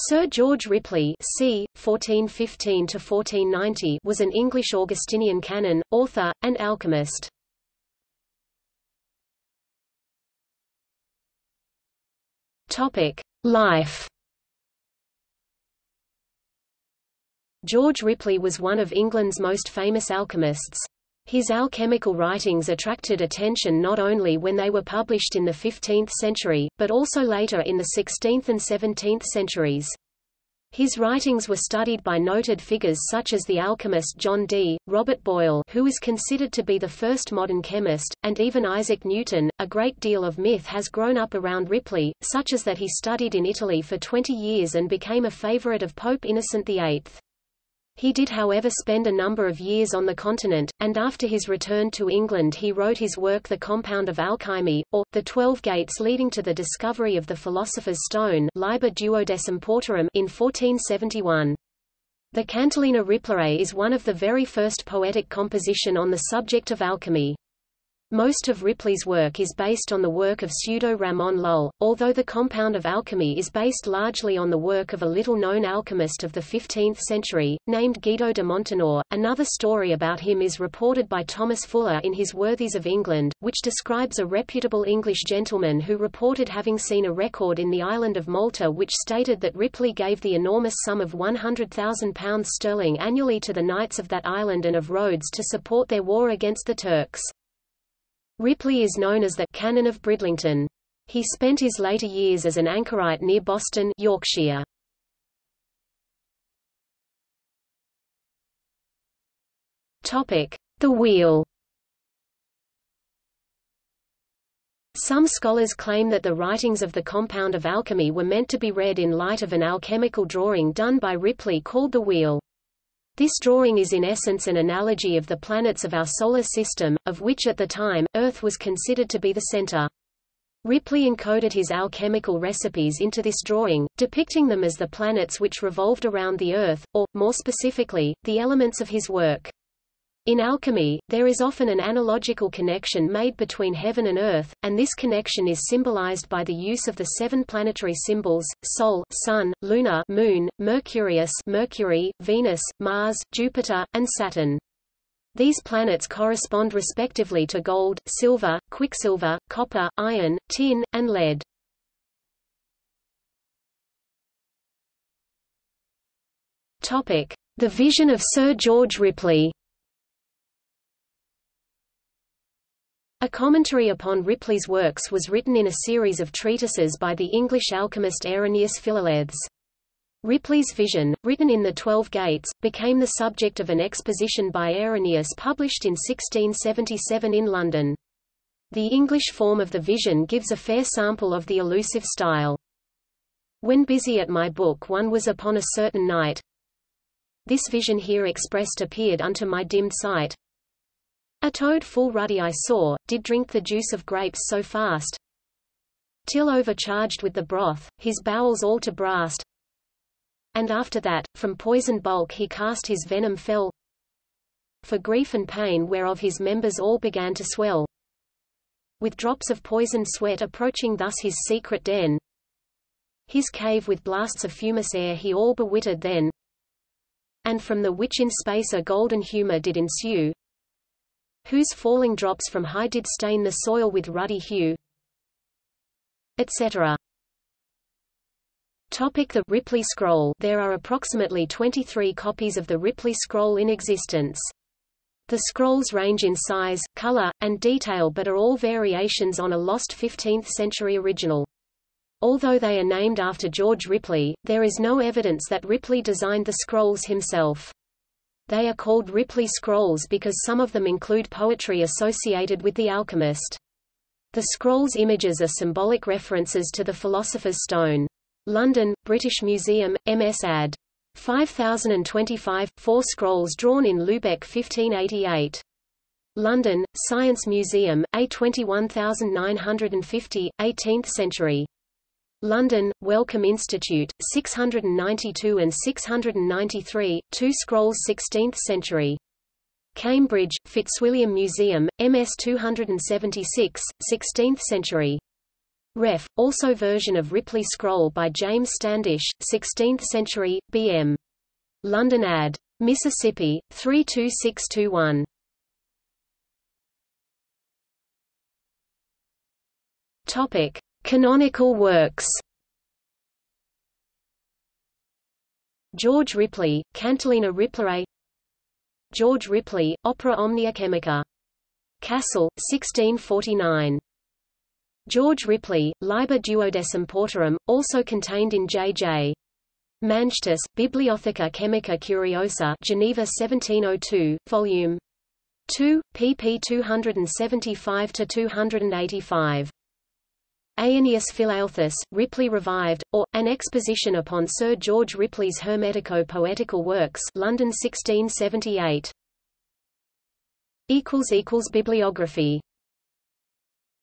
Sir George Ripley c. 1415 was an English Augustinian canon, author, and alchemist. Life George Ripley was one of England's most famous alchemists. His alchemical writings attracted attention not only when they were published in the 15th century, but also later in the 16th and 17th centuries. His writings were studied by noted figures such as the alchemist John Dee, Robert Boyle who is considered to be the first modern chemist, and even Isaac Newton. A great deal of myth has grown up around Ripley, such as that he studied in Italy for 20 years and became a favorite of Pope Innocent VIII. He did however spend a number of years on the continent, and after his return to England he wrote his work The Compound of Alchemy, or, The Twelve Gates leading to the discovery of the Philosopher's Stone in 1471. The Cantilena Riplaei is one of the very first poetic composition on the subject of alchemy. Most of Ripley's work is based on the work of Pseudo-Ramon Lull, although the compound of alchemy is based largely on the work of a little-known alchemist of the 15th century, named Guido de Montenore. Another story about him is reported by Thomas Fuller in his Worthies of England, which describes a reputable English gentleman who reported having seen a record in the island of Malta which stated that Ripley gave the enormous sum of £100,000 sterling annually to the knights of that island and of Rhodes to support their war against the Turks. Ripley is known as the Canon of Bridlington. He spent his later years as an anchorite near Boston, Yorkshire. Topic: The Wheel. Some scholars claim that the writings of the compound of alchemy were meant to be read in light of an alchemical drawing done by Ripley called the Wheel. This drawing is in essence an analogy of the planets of our solar system, of which at the time, Earth was considered to be the center. Ripley encoded his alchemical recipes into this drawing, depicting them as the planets which revolved around the Earth, or, more specifically, the elements of his work. In alchemy, there is often an analogical connection made between heaven and earth, and this connection is symbolized by the use of the seven planetary symbols: Sol, Sun, Luna, Moon, Mercurius, Mercury, Venus, Mars, Jupiter, and Saturn. These planets correspond respectively to gold, silver, quicksilver, copper, iron, tin, and lead. The vision of Sir George Ripley. A commentary upon Ripley's works was written in a series of treatises by the English alchemist Eirenaeus Philalethes. Ripley's vision, written in The Twelve Gates, became the subject of an exposition by Eirenaeus published in 1677 in London. The English form of the vision gives a fair sample of the elusive style. When busy at my book one was upon a certain night. This vision here expressed appeared unto my dimmed sight, a toad full ruddy I saw, did drink the juice of grapes so fast, till overcharged with the broth, his bowels all to brast. And after that, from poisoned bulk he cast his venom fell, for grief and pain whereof his members all began to swell. With drops of poisoned sweat approaching thus his secret den, his cave with blasts of fumous air he all bewitted then, and from the which in space a golden humour did ensue, whose falling drops from high did stain the soil with ruddy hue, etc. Topic the Ripley Scroll There are approximately 23 copies of the Ripley Scroll in existence. The scrolls range in size, color, and detail but are all variations on a lost 15th-century original. Although they are named after George Ripley, there is no evidence that Ripley designed the scrolls himself. They are called Ripley Scrolls because some of them include poetry associated with the alchemist. The scrolls' images are symbolic references to the Philosopher's Stone. London, British Museum, MS Ad. 5025, four scrolls drawn in Lubeck 1588. London, Science Museum, A21950, 18th century. London, Wellcome Institute, 692 and 693, two scrolls 16th century. Cambridge, Fitzwilliam Museum, MS 276, 16th century. Ref. Also version of Ripley Scroll by James Standish, 16th century, B.M. London Ad. Mississippi, 32621. Topic: Canonical works. George Ripley, Cantilena Ripley George Ripley, Opera Omnia Chemica. Kassel, 1649. George Ripley, Liber Duodecim Portarum, also contained in J.J. Mangetus, Bibliotheca Chemica Curiosa Geneva 1702, Vol. 2, pp 275–285. Eirenaeus Philalethes, Ripley Revived, or, An Exposition upon Sir George Ripley's Hermetico-Poetical Works London 1678. Bibliography